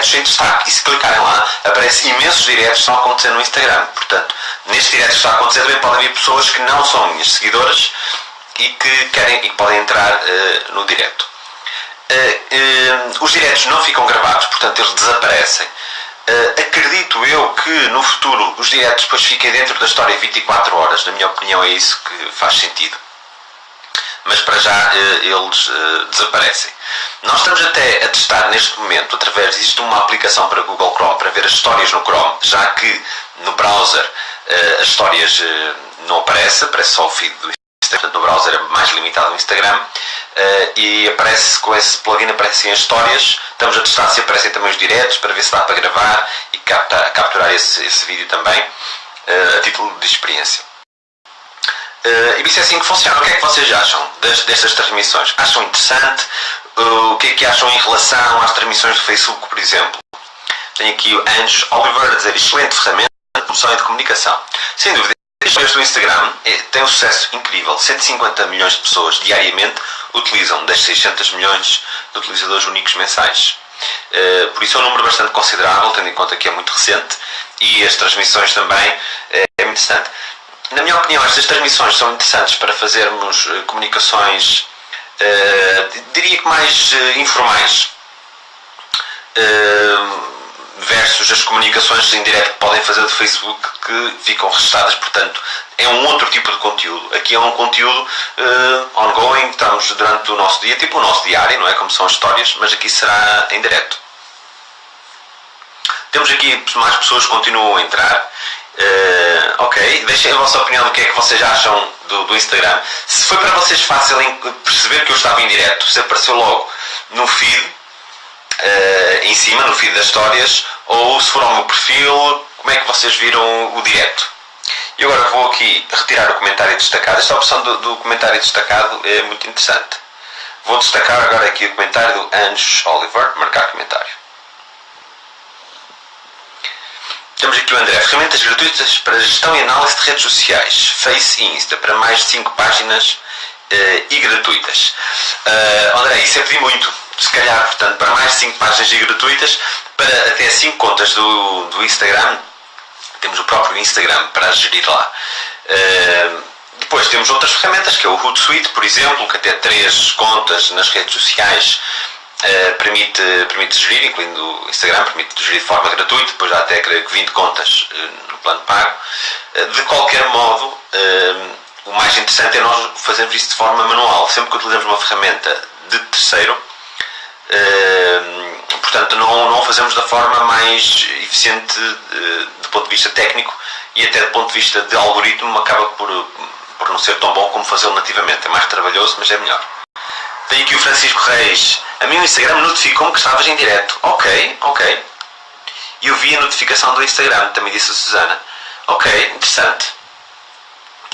diretos em destaque. E se clicarem lá, aparecem imensos diretos que estão a acontecer no Instagram. Portanto, nestes diretos que está a acontecer também podem vir pessoas que não são minhas seguidoras e que querem e que podem entrar uh, no direto. Uh, uh, os diretos não ficam gravados, portanto eles desaparecem. acredito eu que no futuro os diretos depois fiquem dentro da história 24 horas, na minha opinião é isso que faz sentido mas para já eh, eles eh, desaparecem. Nós estamos até a testar neste momento, através disto, uma aplicação para Google Chrome, para ver as histórias no Chrome, já que no browser eh, as histórias não aparecem, aparece só o feed do Instagram, portanto no browser é mais limitado no Instagram, e aparece com esse plugin aparecem as histórias, estamos a testar se aparecem também os diretos, para ver se dá para gravar e capturar esse, esse vídeo também, a título de experiência. Uh, e isso é assim que funciona. O que é que vocês acham das, destas transmissões? Acham interessante? Uh, o que é que acham em relação às transmissões do Facebook, por exemplo? Tenho aqui o Anjos Oliver a dizer excelente ferramenta de promoção e de comunicação. Sem dúvida, as do Instagram é, têm um sucesso incrível. 150 milhões de pessoas diariamente utilizam das 600 milhões de utilizadores únicos mensais. Uh, por isso é um número bastante considerável, tendo em conta que é muito recente e as transmissões também é, é muito interessante. Na minha opinião, estas transmissões são interessantes para fazermos uh, comunicações, uh, diria que mais uh, informais, versus as comunicações em direto que podem fazer do Facebook que ficam registadas, portanto, é um outro tipo de conteúdo. Aqui é um conteúdo ongoing, estamos durante o nosso dia, tipo o nosso diário, não é? Como são as histórias, mas aqui será em direto. Temos aqui mais pessoas que continuam a entrar Uh, ok, deixem a vossa opinião do que é que vocês acham do, do, Instagram. Se foi para vocês fácil perceber que eu estava em direto, se apareceu logo no feed, uh, em cima, no feed das histórias, ou se for ao meu perfil, como é que vocês viram o direto? E agora vou aqui retirar o comentário destacado. Esta opção do, do comentário destacado é muito interessante. Vou destacar agora aqui o comentário do Anjos Oliver, marcar comentário. Temos aqui o André, ferramentas gratuitas para gestão e análise de redes sociais, Face e Insta, para mais de 5 páginas uh, e gratuitas. Uh, André, isso é pedir muito, se calhar, portanto, para mais de 5 páginas e gratuitas, para até 5 contas do, do Instagram, temos o próprio Instagram para gerir lá. Uh, depois temos outras ferramentas, que é o Hootsuite, por exemplo, que até 3 contas nas redes sociais Uh, permite, permite gerir, incluindo o Instagram, permite gerir de forma gratuita, depois há até creio que 20 contas uh, no plano pago. Uh, de qualquer modo, o mais interessante é nós fazermos isso de forma manual. Sempre que utilizamos uma ferramenta de terceiro, portanto, não, não fazemos da forma mais eficiente do ponto de vista técnico e até do ponto de vista de algoritmo, acaba por, por não ser tão bom como fazê-lo nativamente. É mais trabalhoso, mas é melhor. Tem aqui o Francisco Reis. A mim o Instagram notificou-me que estavas em direto. Ok, ok. E eu vi a notificação do Instagram, também disse a Susana. Ok, interessante.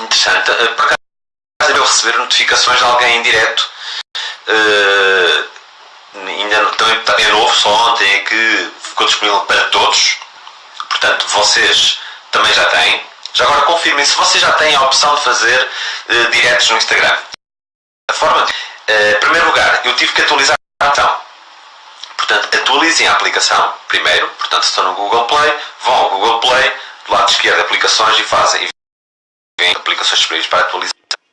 Interessante. Eh, por acaso eu receber notificações de alguém em direto. Uh, ainda não, também é novo, só ontem é que ficou disponível para todos. Portanto, vocês também já têm. Já agora confirmem se vocês já têm a opção de fazer uh, diretos no Instagram. A forma de tive que atualizar a. Portanto, atualizem a aplicação primeiro. Portanto, se estão no Google Play, vão ao Google Play, do lado esquerdo aplicações e fazem e aplicações disponíveis para atualizar.